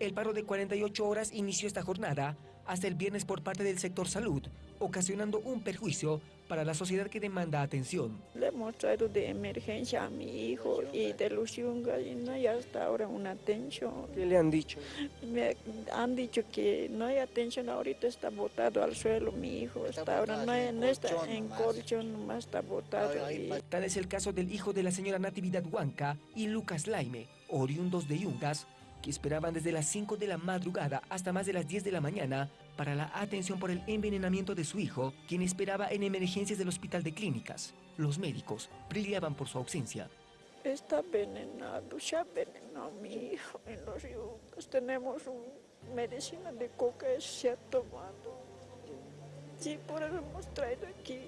El paro de 48 horas inició esta jornada hasta el viernes por parte del sector salud, ocasionando un perjuicio para la sociedad que demanda atención. Le hemos traído de emergencia a mi hijo y de los yungas y no hay hasta ahora una atención. ¿Qué le han dicho? Me han dicho que no hay atención, ahorita está botado al suelo mi hijo, hasta ahora no, hay- no está en colchón, nomás está botado. y- Tal es el caso del hijo de la señora Natividad Huanca y Lucas Laime, oriundos de Yungas, que esperaban desde las 5 de la madrugada hasta más de las 10 de la mañana para la atención por el envenenamiento de su hijo, quien esperaba en emergencias del hospital de clínicas. Los médicos brillaban por su ausencia. Está envenenado, se ha envenenado mi hijo en los yungas. Tenemos un medicina de coca, se ha tomado. Sí, por eso hemos traído aquí.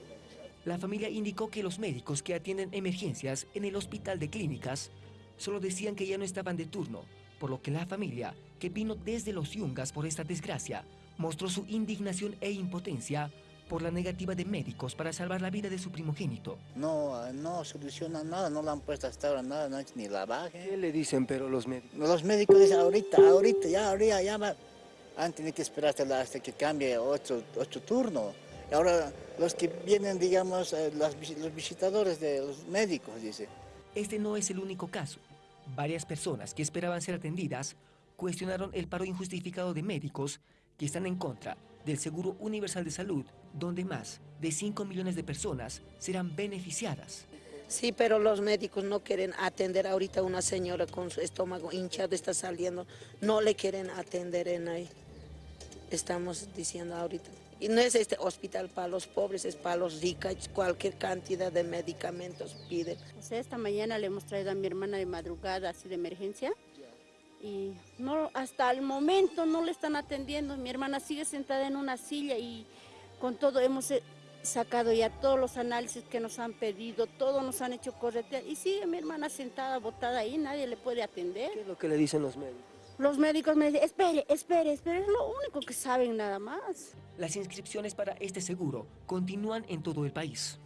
La familia indicó que los médicos que atienden emergencias en el hospital de clínicas solo decían que ya no estaban de turno, por lo que la familia, que vino desde los Yungas por esta desgracia, mostró su indignación e impotencia por la negativa de médicos para salvar la vida de su primogénito. No, no soluciona nada, no le han puesto hasta ahora nada, no han hecho ni lavaje. ¿Qué le dicen pero los médicos? Los médicos dicen ahorita, ahorita, ya, ahorita, ya va. Han tenido que esperar hasta, que cambie otro, otro turno. Y ahora los que vienen, digamos, eh, los visitadores de los médicos, dice. Este no es el único caso. Varias personas que esperaban ser atendidas cuestionaron el paro injustificado de médicos que están en contra del Seguro Universal de Salud, donde más de 5 millones de personas serán beneficiadas. Sí, pero los médicos no quieren atender ahorita a una señora con su estómago hinchado, está saliendo, no le quieren atender en ahí. Estamos diciendo ahorita. Y no es este hospital para los pobres, es para los ricos, cualquier cantidad de medicamentos piden. O sea, esta mañana le hemos traído a mi hermana de madrugada, así de emergencia, y no, hasta el momento no le están atendiendo. Mi hermana sigue sentada en una silla y con todo hemos eh, sacado ya todos los análisis que nos han pedido, todo nos han hecho corretear y sigue mi hermana sentada, botada ahí, nadie le puede atender. ¿Qué es lo que le dicen los médicos? Los médicos me dicen, espere, espere, espere, es lo único que saben nada más. Las inscripciones para este seguro continúan en todo el país.